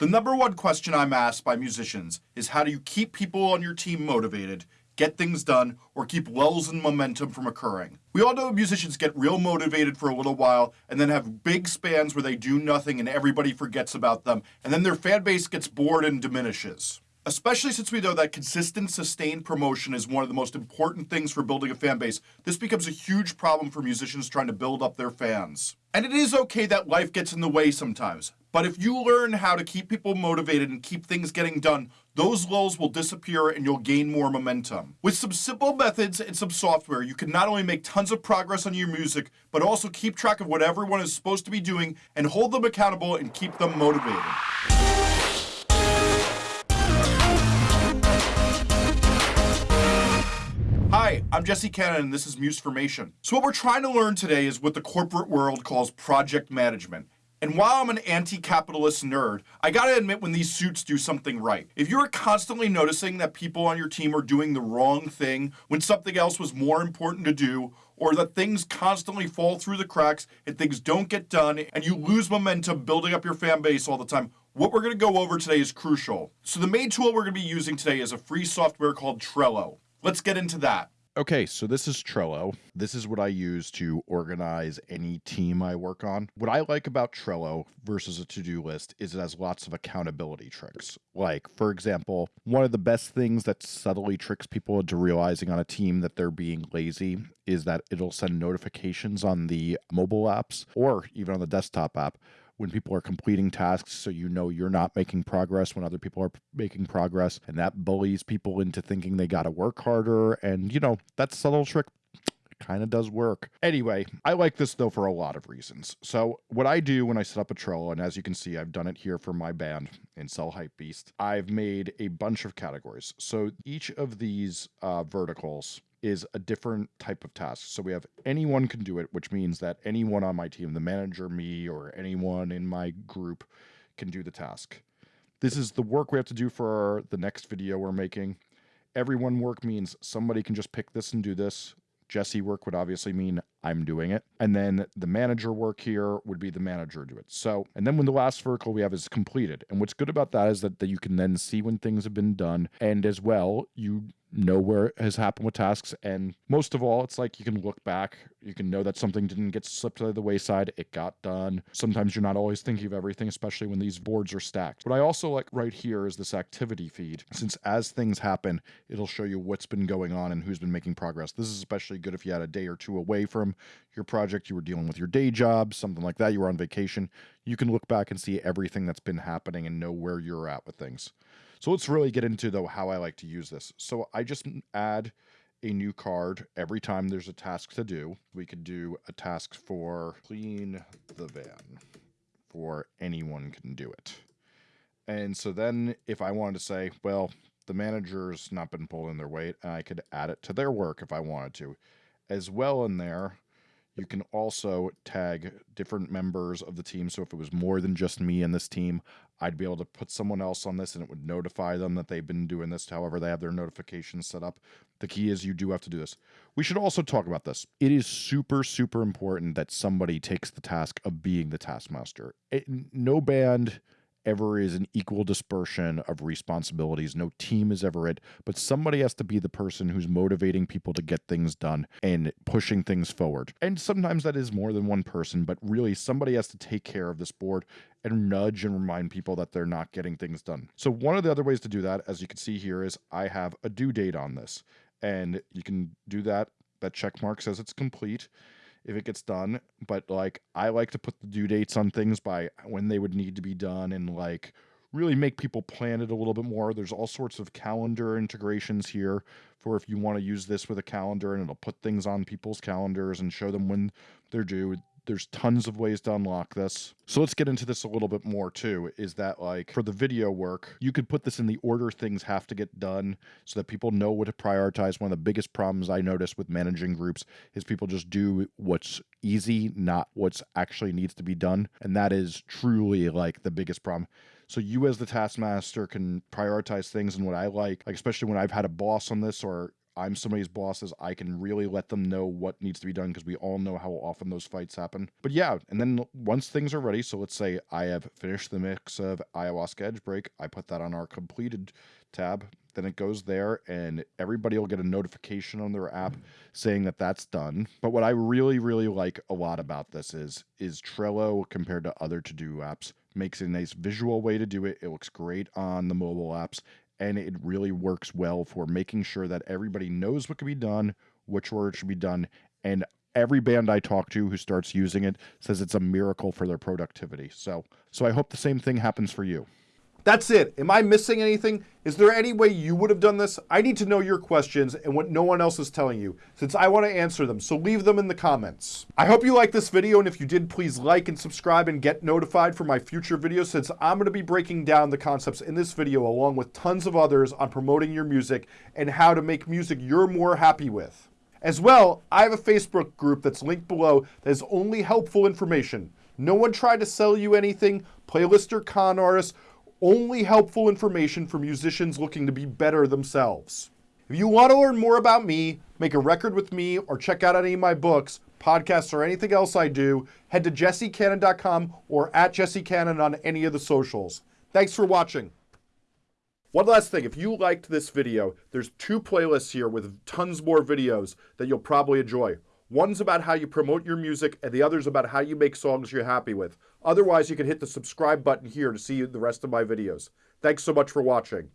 The number one question I'm asked by musicians is how do you keep people on your team motivated, get things done, or keep lulls in momentum from occurring? We all know musicians get real motivated for a little while and then have big spans where they do nothing and everybody forgets about them, and then their fan base gets bored and diminishes. Especially since we know that consistent, sustained promotion is one of the most important things for building a fan base, this becomes a huge problem for musicians trying to build up their fans. And it is okay that life gets in the way sometimes. But if you learn how to keep people motivated and keep things getting done, those lulls will disappear and you'll gain more momentum. With some simple methods and some software, you can not only make tons of progress on your music, but also keep track of what everyone is supposed to be doing and hold them accountable and keep them motivated. Hi, I'm Jesse Cannon and this is Musformation. So what we're trying to learn today is what the corporate world calls project management. And while I'm an anti-capitalist nerd, I gotta admit when these suits do something right. If you're constantly noticing that people on your team are doing the wrong thing when something else was more important to do, or that things constantly fall through the cracks and things don't get done, and you lose momentum building up your fan base all the time, what we're gonna go over today is crucial. So the main tool we're gonna be using today is a free software called Trello. Let's get into that. Okay, so this is Trello. This is what I use to organize any team I work on. What I like about Trello versus a to do list is it has lots of accountability tricks. Like, for example, one of the best things that subtly tricks people into realizing on a team that they're being lazy is that it'll send notifications on the mobile apps or even on the desktop app when people are completing tasks so you know you're not making progress when other people are making progress and that bullies people into thinking they got to work harder and you know that subtle trick kind of does work. Anyway, I like this though for a lot of reasons. So what I do when I set up a Trello, and as you can see, I've done it here for my band in Cell Hype Beast, I've made a bunch of categories. So each of these uh, verticals is a different type of task. So we have anyone can do it, which means that anyone on my team, the manager, me, or anyone in my group can do the task. This is the work we have to do for the next video we're making. Everyone work means somebody can just pick this and do this. Jesse work would obviously mean I'm doing it. And then the manager work here would be the manager do it. So, and then when the last vertical we have is completed. And what's good about that is that, that you can then see when things have been done. And as well, you know where it has happened with tasks. And most of all, it's like you can look back. You can know that something didn't get slipped to the wayside. It got done. Sometimes you're not always thinking of everything, especially when these boards are stacked. What I also like right here is this activity feed. Since as things happen, it'll show you what's been going on and who's been making progress. This is especially good if you had a day or two away from your project, you were dealing with your day job, something like that, you were on vacation. You can look back and see everything that's been happening and know where you're at with things. So let's really get into though how I like to use this. So I just add a new card every time there's a task to do. We could do a task for clean the van for anyone can do it. And so then if I wanted to say, well, the manager's not been pulling their weight, I could add it to their work if I wanted to. As well in there, you can also tag different members of the team. So if it was more than just me and this team, I'd be able to put someone else on this and it would notify them that they've been doing this. However, they have their notifications set up. The key is you do have to do this. We should also talk about this. It is super, super important that somebody takes the task of being the taskmaster. It, no band ever is an equal dispersion of responsibilities. No team is ever it, but somebody has to be the person who's motivating people to get things done and pushing things forward. And sometimes that is more than one person, but really somebody has to take care of this board and nudge and remind people that they're not getting things done. So one of the other ways to do that, as you can see here, is I have a due date on this. And you can do that. That check mark says it's complete if it gets done. But like I like to put the due dates on things by when they would need to be done and like really make people plan it a little bit more. There's all sorts of calendar integrations here for if you want to use this with a calendar and it'll put things on people's calendars and show them when they're due. There's tons of ways to unlock this. So let's get into this a little bit more too. Is that like for the video work, you could put this in the order things have to get done so that people know what to prioritize. One of the biggest problems I notice with managing groups is people just do what's easy, not what's actually needs to be done. And that is truly like the biggest problem. So you as the taskmaster can prioritize things and what I like, like especially when I've had a boss on this or I'm somebody's bosses, I can really let them know what needs to be done because we all know how often those fights happen. But yeah, and then once things are ready, so let's say I have finished the mix of Ayahuasca Edge Break, I put that on our completed tab then it goes there and everybody will get a notification on their app saying that that's done but what i really really like a lot about this is is trello compared to other to-do apps makes a nice visual way to do it it looks great on the mobile apps and it really works well for making sure that everybody knows what can be done which order should be done and every band i talk to who starts using it says it's a miracle for their productivity. So so i hope the same thing happens for you that's it. Am I missing anything? Is there any way you would have done this? I need to know your questions and what no one else is telling you, since I want to answer them, so leave them in the comments. I hope you liked this video, and if you did, please like and subscribe and get notified for my future videos, since I'm going to be breaking down the concepts in this video along with tons of others on promoting your music and how to make music you're more happy with. As well, I have a Facebook group that's linked below that is only helpful information. No one tried to sell you anything, playlist or con artists, only helpful information for musicians looking to be better themselves. If you want to learn more about me, make a record with me, or check out any of my books, podcasts, or anything else I do, head to jessecannon.com or at jessecannon on any of the socials. Thanks for watching. One last thing, if you liked this video, there's two playlists here with tons more videos that you'll probably enjoy. One's about how you promote your music, and the other's about how you make songs you're happy with. Otherwise, you can hit the subscribe button here to see the rest of my videos. Thanks so much for watching.